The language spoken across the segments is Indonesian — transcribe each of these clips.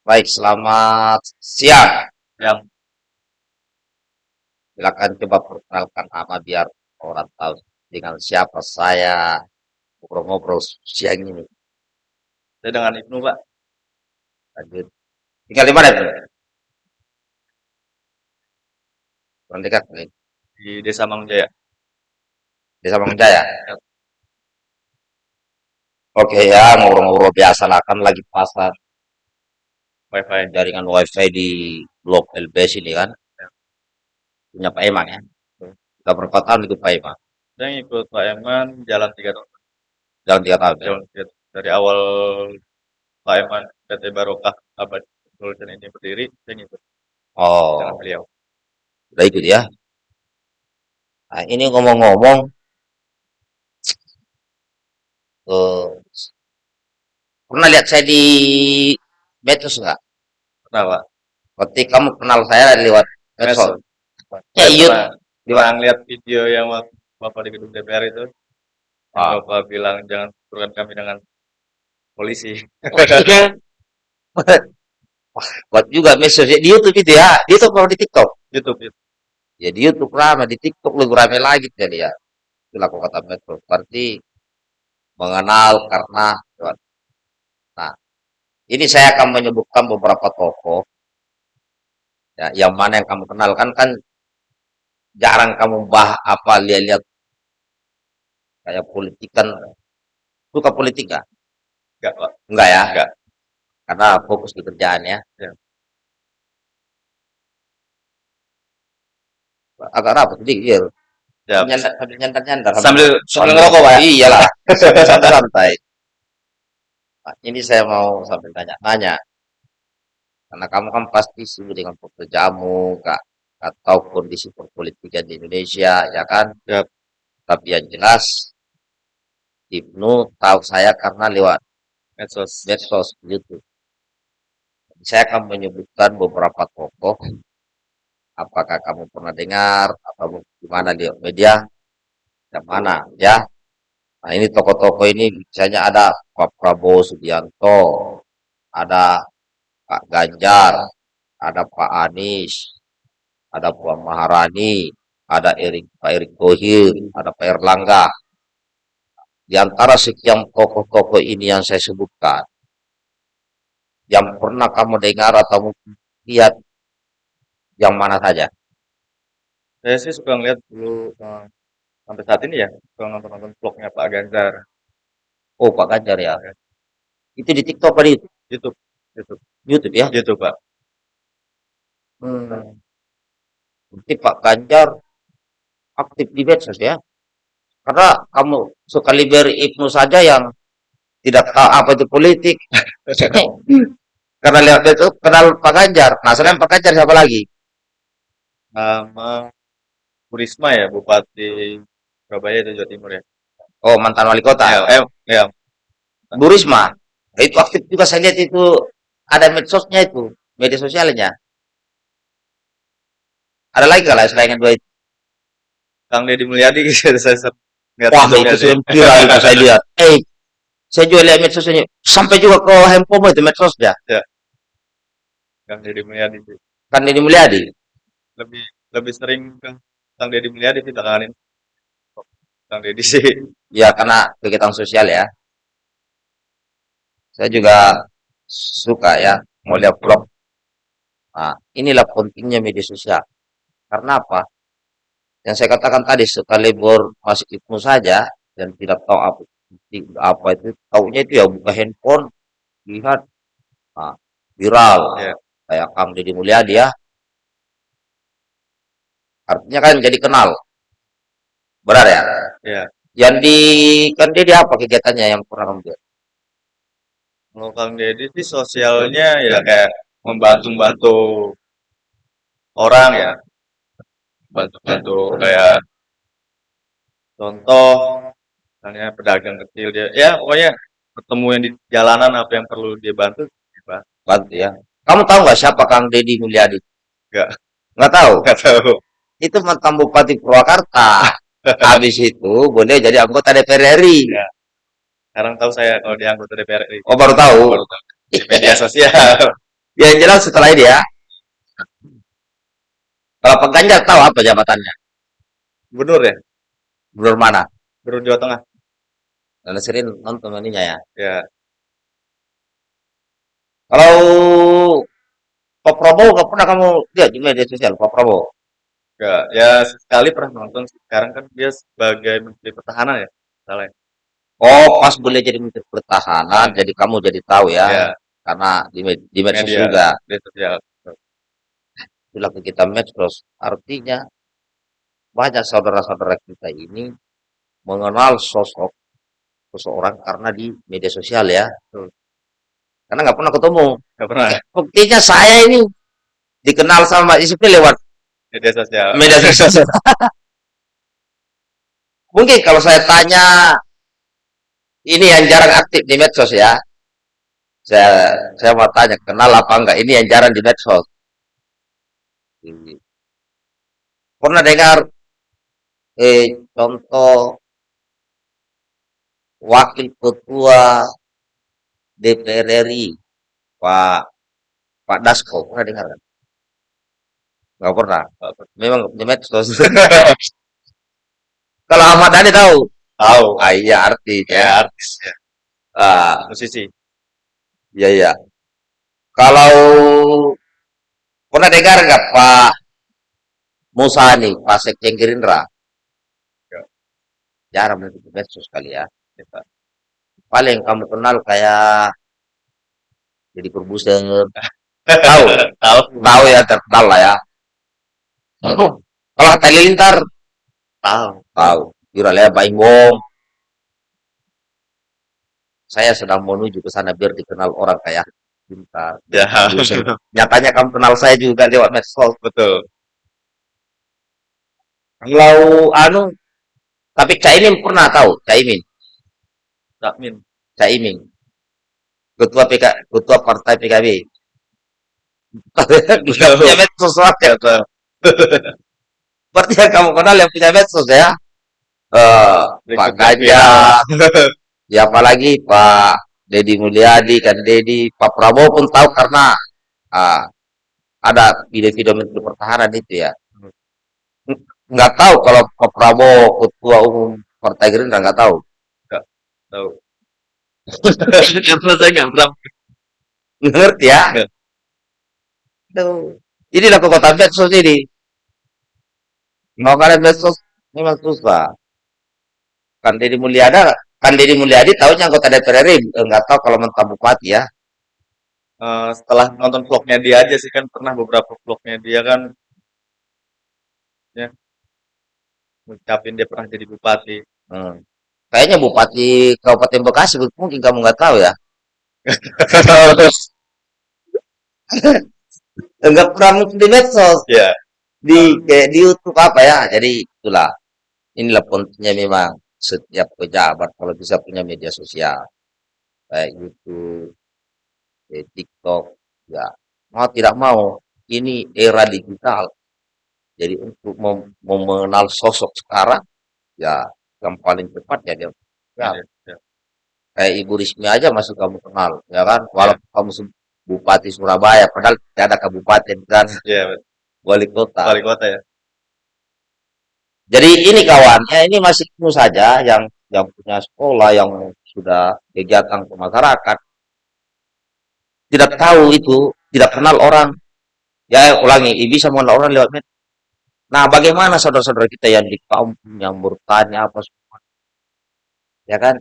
Baik, selamat siang. Yang Silakan coba perkenalkan nama biar orang tahu dengan siapa saya ngobrol-ngobrol siang ini. saya dengan Ibnu Pak Lanjut. Tinggal di mana itu? Kurang dekat nih. di Desa Mangunjaya. Desa Mangunjaya. Oke ya, ngobrol-ngobrol biasa lah kan lagi pasang Wifi. jaringan wifi di blok LB sini kan. Punya Pak Emang ya. Kita berapa tahun ikut Pak Emang? Saya ngikut Pak Eman jalan tiga tahun. Jalan tiga tahun. ya? Jalan tiga tahun. Dari awal Pak Eman PT Barokah Abad Solution ini berdiri, saya ngikut Oh, beliau. udah ikut ya. Nah, ini ngomong-ngomong, eh, pernah lihat saya di medsos nggak? Pernah Pak? Berarti kamu kenal saya lewat medsos. Ya, iya. pernah ngeliat video yang Bapak di gedung DPR itu. Ah. Bapak bilang jangan turunkan kami dengan polisi. Buat juga medsos di YouTube itu ya. Di YouTube kalau di TikTok. YouTube itu. Ya di YouTube ramai, di TikTok lebih ramai lagi jadi ya. Kok kata medsos. Berarti mengenal karena Nah, ini saya akan menyebutkan beberapa tokoh ya, yang mana yang kamu kenal kan kan jarang kamu bah apa lihat-lihat kayak politik kan suka politik nggak? Enggak Pak. Enggak ya? Enggak. Karena fokus di kerjaan ya. Ya. Agak rapat sedikit ya. Ya, sambil nyantar-nyantar. sambil sambil ngerokok Pak ya. Iyalah, sambil santai-santai. Nah, ini saya mau sambil tanya-tanya. Karena kamu kan pasti sibuk dengan pekerjaanmu, Kak, atau kondisi perpolitikan di Indonesia, ya kan? Yap. Tapi yang jelas, Ibnu tahu saya karena lewat Medsos. medsos YouTube. Saya akan menyebutkan beberapa tokoh. Apakah kamu pernah dengar atau gimana di media? Yang mana ya? Nah ini tokoh-tokoh ini misalnya ada Pak Prabowo Subianto, ada Pak Ganjar, ada Pak Anies, ada Puan Maharani, ada Erik Pak Erick Thohir, ada Pak Erlangga. Di antara sekian tokoh-tokoh ini yang saya sebutkan, yang pernah kamu dengar atau lihat yang mana saja? Saya sih suka ngeliat dulu eh, sampai saat ini ya, suka nonton-nonton vlognya Pak Ganjar. Oh Pak Ganjar ya. Itu di TikTok apa di YouTube. YouTube. YouTube ya? YouTube Pak. Hmm. Berarti Pak Ganjar aktif di medsos ya? Karena kamu sekali beri Ibnu saja yang tidak tahu apa itu politik. Karena lihat itu kenal Pak Ganjar. Nah, selain Pak Ganjar siapa lagi? Sama Bu Risma ya, Bupati Surabaya itu Jawa Timur ya. Oh, mantan wali kota. Ya, eh, ya, Bu Risma. Itu aktif juga saya lihat itu ada medsosnya itu, media sosialnya. Ada lagi kalau selain yang dua itu? Kang Deddy Mulyadi saya lihat Wah, itu viral itu saya lihat. Eh, saya juga lihat medsosnya. Sampai juga ke handphone itu medsosnya. Kang Deddy Mulyadi sih. Kan ini Mulyadi. Lebih lebih sering Kang Deddy Mulyadi sih belakangan Kang Deddy sih. Ya, karena kegiatan sosial ya. Saya juga suka ya melihat vlog. Nah, inilah pentingnya media sosial. Karena apa? Yang saya katakan tadi, sekali masuk Ibnu saja dan tidak tahu apa, apa itu, taunya itu ya buka handphone, lihat, nah, viral. Ya. Kayak Kang Deddy Mulyadi ya. Artinya kan jadi kenal. Benar ya? Ya. Yang di kan Deddy apa kegiatannya yang kamu lihat? Kalau Kang Deddy sih sosialnya ya kayak membantu-bantu orang ya. Bantu-bantu kayak contoh misalnya pedagang kecil dia ya pokoknya ketemu yang di jalanan apa yang perlu dia bantu dia Bantu ya. Kamu tahu nggak siapa Kang Deddy Mulyadi? Nggak. Nggak tahu. nggak tahu Itu mantan Bupati Purwakarta. Habis itu boleh jadi anggota DPR RI. Ya. sekarang tahu saya kalau dia anggota DPR RI Oh baru tahu. Baru tahu. di media sosial Ya, yang jelas setelah ini ya. Kalau Pak Ganjar tahu apa jabatannya? Gubernur ya? Gubernur mana? Gubernur Jawa Tengah. Dan sering nonton ininya ya. Ya. Kalau Pak Prabowo nggak pernah kamu lihat di media sosial Pak Prabowo? Ya sekali pernah nonton. Sekarang kan dia sebagai Menteri Pertahanan ya. Salah. ya? Oh, pas boleh jadi Menteri Pertahanan, jadi kamu jadi tahu ya. Ya. Karena di, med- di medsos Media. juga. Media sosial. Itulah kita medsos. Artinya banyak saudara-saudara kita ini mengenal sosok seseorang karena di media sosial ya. Karena nggak pernah ketemu. Enggak pernah. Buktinya saya ini dikenal sama Ispi lewat Media sosial. media sosial. Mungkin kalau saya tanya ini yang jarang aktif di medsos ya. Saya saya mau tanya kenal apa enggak ini yang jarang di medsos. Pernah dengar eh contoh wakil ketua DPR RI Pak Pak Dasko pernah dengar kan? Nggak pernah. Nggak pernah. Memang di medsos. Kalau Ahmad Dhani tahu? Tahu. Ah, iya artis Ya, ya. artis ya. Ah, Musisi. iya iya. Kalau pernah dengar nggak Pak Musani, Pak Sekjen Gerindra? Ya. Jarang itu medsos kali ya. Kita. Paling kamu kenal kayak jadi produser. Tahu? Tahu. Tahu ya terkenal lah ya. Kalau Tali Lintar Tahu. tahu. Juralea Baing Bom. Saya sedang menuju ke sana biar dikenal orang kayak Lintar. Ya. Nyatanya kamu kenal saya juga lewat medsos. Betul. Kalau anu, tapi Caimin pernah tahu, Caimin, Takmin. Caimin, ketua PK, ketua partai PKB. Dia punya medsos soalnya. Berarti yang kamu kenal yang punya medsos ya? Eh, Pak Ganjar, ya apalagi Pak Dedi Mulyadi kan Dedi, Pak Prabowo pun tahu karena ah, ada video-video Menteri Pertahanan itu ya. Nggak tahu kalau Pak Prabowo ketua umum Partai Gerindra nggak tahu. tahu. Karena saya nggak pernah. Ngerti ya? Nggak. Aduh. Inilah kekuatan medsos ini. Mau kalian medsos memang susah. Kan Deddy Mulyadi, kan Deddy Mulyadi tahunya anggota DPR RI, nggak tahu kalau mentah bupati ya. Eh, setelah nonton vlognya dia aja sih kan pernah beberapa vlognya dia kan ya ngucapin dia pernah jadi bupati. Hmm. Kayaknya bupati Kabupaten Bekasi mungkin kamu nggak tahu ya. Enggak pernah di medsos, Ya. Di kayak di YouTube apa ya. Jadi itulah. Inilah pentingnya memang setiap pejabat kalau bisa punya media sosial kayak YouTube, eh, TikTok, ya mau tidak mau ini era digital. Jadi untuk mem- mengenal sosok sekarang, ya yang paling cepat ya dia ya, Ya, ya. kayak Ibu Rismi aja masih kamu kenal, ya kan? Walaupun kamu se- Bupati Surabaya, padahal tidak ada kabupaten kan, Ya, wali kota. wali kota ya. Jadi ini kawan, ya ini masih penuh saja yang yang punya sekolah, yang sudah kegiatan ke masyarakat, tidak tahu itu, tidak kenal orang. Ya ulangi, bisa mengenal orang lewat media. Nah, bagaimana saudara-saudara kita yang di kampung yang bertanya apa semua, ya kan?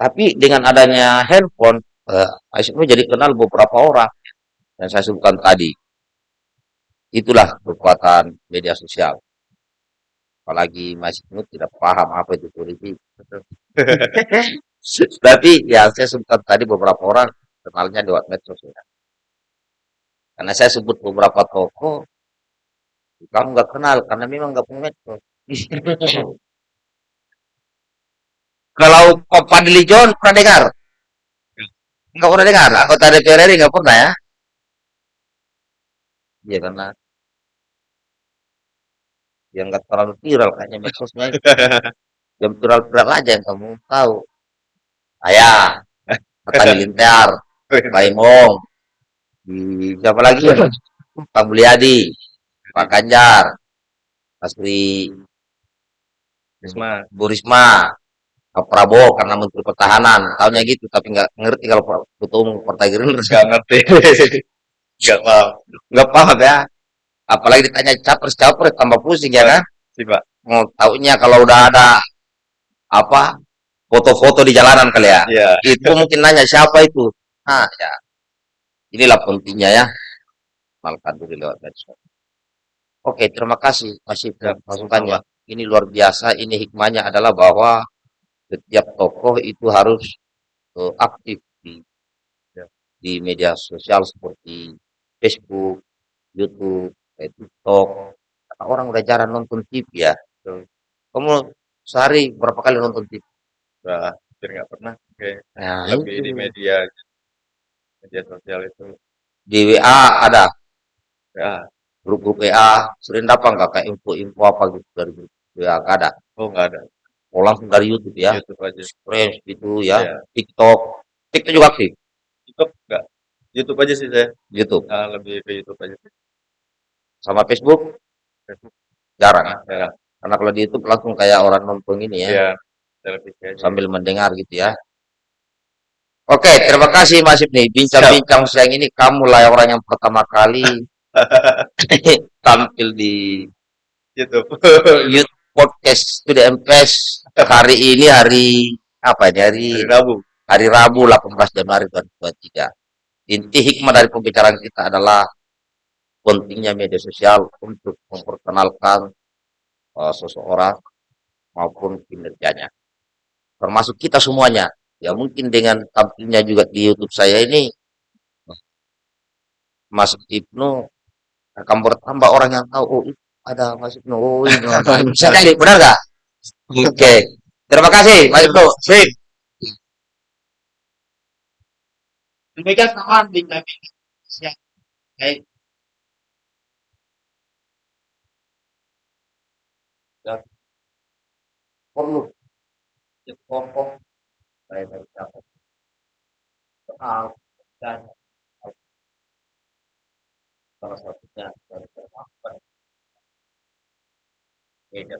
Tapi dengan adanya handphone, eh, jadi kenal beberapa orang yang saya sebutkan tadi. Itulah kekuatan media sosial. Apalagi masih Nut tidak paham apa itu politik. Tapi ya saya sebutkan tadi beberapa orang kenalnya lewat medsos ya. Karena saya sebut beberapa tokoh, kamu nggak kenal karena memang nggak punya medsos. Kalau Pak Fadli John pernah dengar? Nggak pernah dengar. Anggota DPR RI nggak pernah ya? Iya karena yang nggak terlalu viral kayaknya medsosnya. Yang viral-viral aja yang kamu tahu. Ayah, Kata Lintar, Baimong, di siapa lagi? Pak Mulyadi, Pak Ganjar, Asri Risma. Bu Risma, Pak Prabowo karena Menteri Pertahanan, tahunya gitu, tapi nggak ngerti kalau Ketua Umum Partai Gerindra Nggak ngerti. Nggak paham. nggak paham ya. Apalagi ditanya capres capres tambah pusing ya kan? Sih, Pak. Mau taunya kalau udah ada apa foto-foto di jalanan kali ya. Iya. Itu mungkin nanya siapa itu. Nah ya, inilah pentingnya ya. Malkan dulu lewat medsos. Oke, terima kasih Mas Ibnu Ya, masukannya. Ini luar biasa. Ini hikmahnya adalah bahwa setiap tokoh itu harus eh, aktif di Ya. di media sosial seperti Facebook, YouTube, eh, TikTok. Karena orang udah jarang nonton TV ya. Betul. Kamu sehari berapa kali nonton TV? Udah hampir nggak pernah. Oke. Nah, Lebih itu. di media media sosial itu. Di WA ada Ya. grup-grup WA. Sering dapat nggak kayak info-info apa gitu dari grup WA? Nggak ada. Oh, nggak ada. Oh, langsung dari YouTube ya. YouTube aja. Fresh gitu ya. Iya. TikTok. TikTok juga aktif. YouTube nggak. YouTube aja sih saya. YouTube. Nah, lebih ke YouTube aja. Sama Facebook Facebook. jarang. Ya. Karena kalau di YouTube langsung kayak orang nonton ini ya. Aja. Sambil mendengar gitu ya. Oke, terima kasih Mas Ibni. Bincang-bincang siang ini kamu lah orang yang pertama kali tampil di YouTube. Youth Podcast Studio MPS hari ini hari apa ini hari Hari Rabu. hari Rabu 18 Januari 2023. Inti hikmah dari pembicaraan kita adalah pentingnya media sosial untuk memperkenalkan uh, seseorang maupun kinerjanya. Termasuk kita semuanya. Ya mungkin dengan tampilnya juga di YouTube saya ini Mas Ibnu akan bertambah orang yang tahu oh itu ada Mas Ibnu. Oh ini ini benar nggak? Oke. Terima kasih Mas Ibnu. Sip. Demikian teman siang. Baik dan perlu dipotong saya dari siapa soal dan salah satunya dari perempuan beda